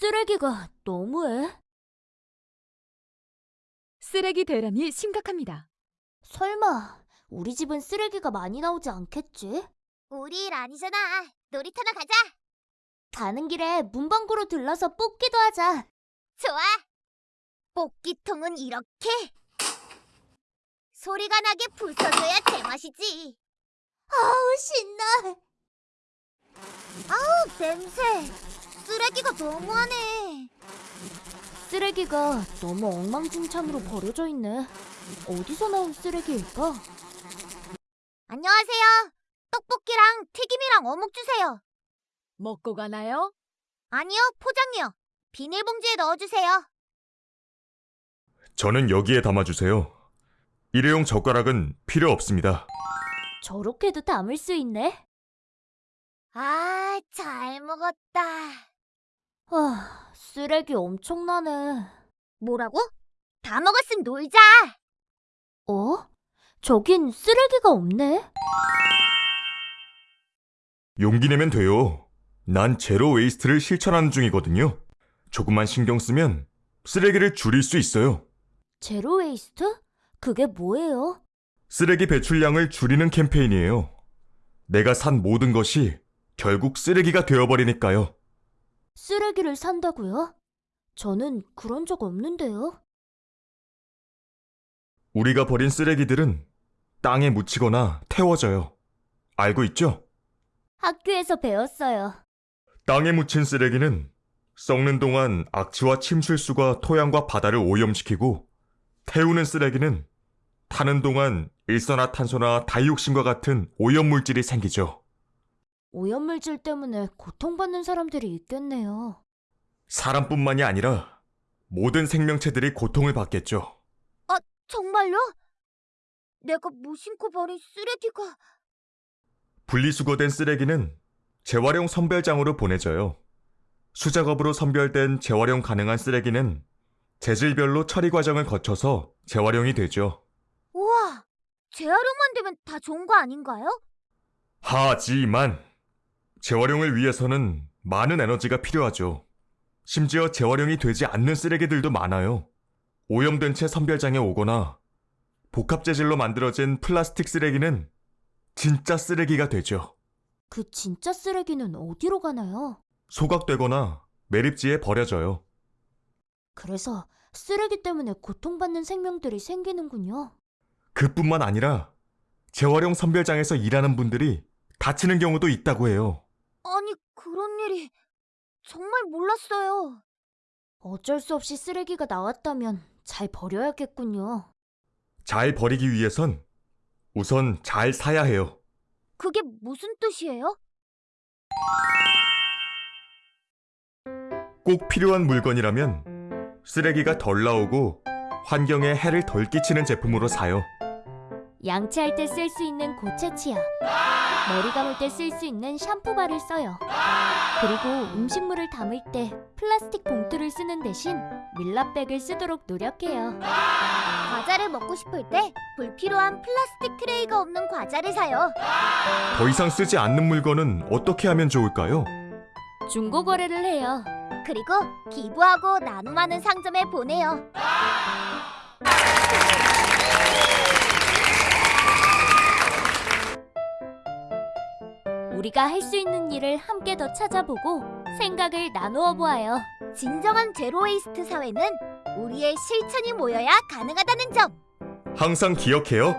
쓰레기가 너무해. 쓰레기 대란이 심각합니다. 설마 우리 집은 쓰레기가 많이 나오지 않겠지? 우리 일 아니잖아. 놀이터나 가자. 가는 길에 문방구로 들러서 뽑기도 하자. 좋아. 뽑기통은 이렇게 소리가 나게 부숴줘야 제맛이지. 아우 신나. 아우 냄새. 쓰레기가 너무하네. 쓰레기가 너무 엉망진창으로 버려져 있네. 어디서 나온 쓰레기일까? 안녕하세요. 떡볶이랑 튀김이랑 어묵 주세요. 먹고 가나요? 아니요, 포장이요. 비닐봉지에 넣어주세요. 저는 여기에 담아주세요. 일회용 젓가락은 필요 없습니다. 저렇게도 담을 수 있네. 아, 잘 먹었다. 아, 쓰레기 엄청나네. 뭐라고? 다 먹었으면 놀자. 어? 저긴 쓰레기가 없네. 용기 내면 돼요. 난 zero waste를 실천하는 중이거든요. 조금만 신경 쓰면 쓰레기를 줄일 수 있어요. zero waste? 그게 뭐예요? 쓰레기 배출량을 줄이는 캠페인이에요. 내가 산 모든 것이 결국 쓰레기가 되어버리니까요. 쓰레기를 산다고요? 저는 그런 적 없는데요. 우리가 버린 쓰레기들은 땅에 묻히거나 태워져요. 알고 있죠? 학교에서 배웠어요. 땅에 묻힌 쓰레기는 썩는 동안 악취와 침술수가 토양과 바다를 오염시키고 태우는 쓰레기는 타는 동안 일산화탄소나 다이옥신과 같은 오염물질이 생기죠. 오염물질 때문에 고통받는 사람들이 있겠네요. 사람뿐만이 아니라 모든 생명체들이 고통을 받겠죠. 정말요? 내가 무심코 버린 쓰레기가 분리수거된 쓰레기는 재활용 선별장으로 보내져요. 수작업으로 선별된 재활용 가능한 쓰레기는 재질별로 처리 과정을 거쳐서 재활용이 되죠. 우와, 재활용만 되면 다 좋은 거 아닌가요? 하지만 재활용을 위해서는 많은 에너지가 필요하죠. 심지어 재활용이 되지 않는 쓰레기들도 많아요. 오염된 채 선별장에 오거나 복합 재질로 만들어진 플라스틱 쓰레기는 진짜 쓰레기가 되죠. 그 진짜 쓰레기는 어디로 가나요? 소각되거나 매립지에 버려져요. 그래서 쓰레기 때문에 고통받는 생명들이 생기는군요. 그뿐만 아니라 재활용 선별장에서 일하는 분들이 다치는 경우도 있다고 해요. 일이 정말 몰랐어요. 어쩔 수 없이 쓰레기가 나왔다면 잘 버려야겠군요. 잘 버리기 위해선 우선 잘 사야 해요. 그게 무슨 뜻이에요? 꼭 필요한 물건이라면 쓰레기가 덜 나오고 환경에 해를 덜 끼치는 제품으로 사요. 양치할 때 쓸 수 있는 고체 치약, 머리 감을 때 쓸 수 있는 샴푸바를 써요. 그리고 음식물을 담을 때 플라스틱 봉투를 쓰는 대신 밀랍백을 쓰도록 노력해요. 과자를 먹고 싶을 때 불필요한 플라스틱 트레이가 없는 과자를 사요. 더 이상 쓰지 않는 물건은 어떻게 하면 좋을까요? 중고 거래를 해요. 그리고 기부하고 나눔하는 상점에 보내요. 우리가 할 수 있는 일을 함께 더 찾아보고 생각을 나누어 보아요. 진정한 제로웨이스트 사회는 우리의 실천이 모여야 가능하다는 점. 항상 기억해요.